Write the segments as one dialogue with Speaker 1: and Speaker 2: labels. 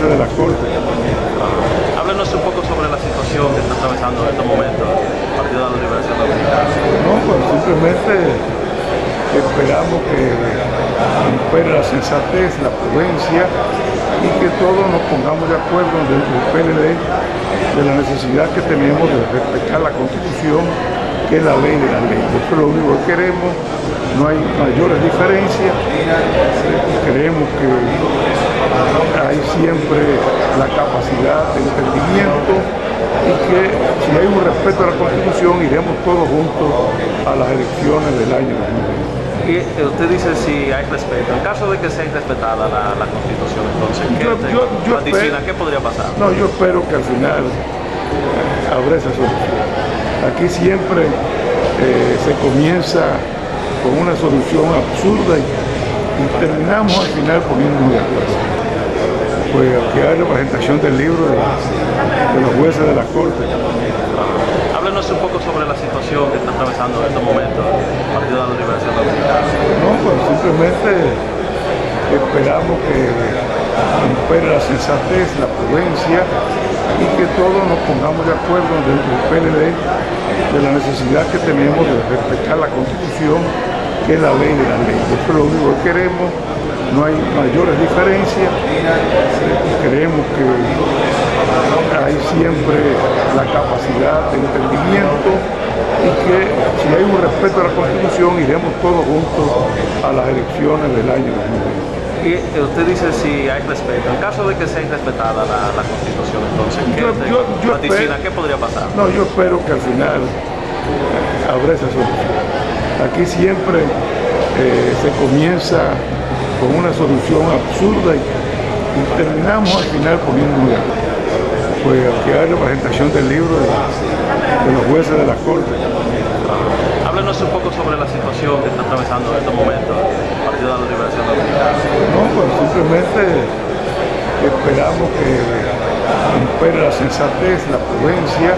Speaker 1: de la Corte.
Speaker 2: Háblenos un poco sobre la situación que está atravesando en estos momentos el Partido de la Liberación Dominicana.
Speaker 1: No, pues simplemente esperamos que impere la sensatez, la prudencia y que todos nos pongamos de acuerdo dentro del PLD de la necesidad que tenemos de respetar la Constitución, que es la ley de la ley. Eso es lo único que queremos, no hay mayores diferencias, creemos que hay siempre la capacidad de entendimiento y que si hay un respeto a la Constitución iremos todos juntos a las elecciones del año 2020.
Speaker 2: Y eh, usted dice si hay respeto. En caso de que sea irrespetada la, la Constitución, entonces, ¿qué,
Speaker 1: Yo- yo- yo espero-
Speaker 2: ¿Qué podría pasar?
Speaker 1: No, yo espero que al final eh, habrá esa solución. Aquí siempre eh, se comienza con una solución absurda y, y terminamos al final poniéndonos de acuerdo. Pues aquí hay representación del libro de, de los jueces de la Corte.
Speaker 2: Háblenos un poco sobre la situación que está atravesando en estos momentos el Partido de la Liberación Dominicana.
Speaker 1: No, pues simplemente esperamos que impere la sensatez, la prudencia y que todos nos pongamos de acuerdo dentro del PLD de la necesidad que tenemos de respetar la Constitución, que es la ley de la ley. Eso es lo único que queremos, no hay mayores diferencias, creemos que hay siempre la capacidad de entendimiento y que si hay un respeto a la Constitución iremos todos juntos a las elecciones del año 2020.
Speaker 2: Y eh, usted dice si hay respeto. En caso de que sea irrespetada la, la Constitución, entonces, ¿qué
Speaker 1: Yo- espero-
Speaker 2: ¿Qué podría pasar?
Speaker 1: No, yo espero que al final habrá esa solución. Aquí siempre eh, se comienza con una solución absurda y, y terminamos al final de acuerdo. Pues aquí hay representación del libro de, de los jueces de la Corte.
Speaker 2: Háblenos un poco sobre la situación que está atravesando en estos momentos el Partido de la Liberación Dominicana.
Speaker 1: No, pues simplemente esperamos que impere la sensatez, la prudencia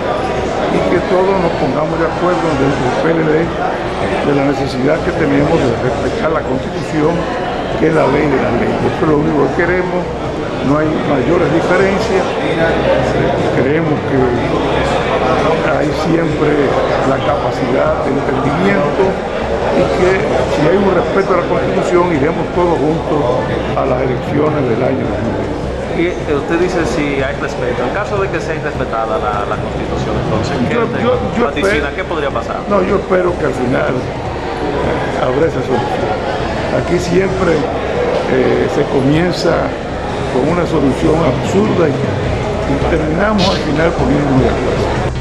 Speaker 1: y que todos nos pongamos de acuerdo dentro del PLD de la necesidad que tenemos de respetar la Constitución, que es la ley de la ley. Eso es lo único que queremos, no hay mayores diferencias, creemos que hay siempre la capacidad de entendimiento y que si hay un respeto a la Constitución iremos todos juntos a las elecciones del año 2020.
Speaker 2: Y eh, usted dice si hay respeto. En caso de que sea irrespetada la, la Constitución, entonces, ¿qué
Speaker 1: Yo-
Speaker 2: usted
Speaker 1: yo- yo
Speaker 2: vaticina?
Speaker 1: espero-
Speaker 2: ¿Qué podría pasar?
Speaker 1: No, yo espero que al final eh, habrá esa solución. Aquí siempre eh, se comienza con una solución absurda y, y terminamos al final poniéndonos de acuerdo.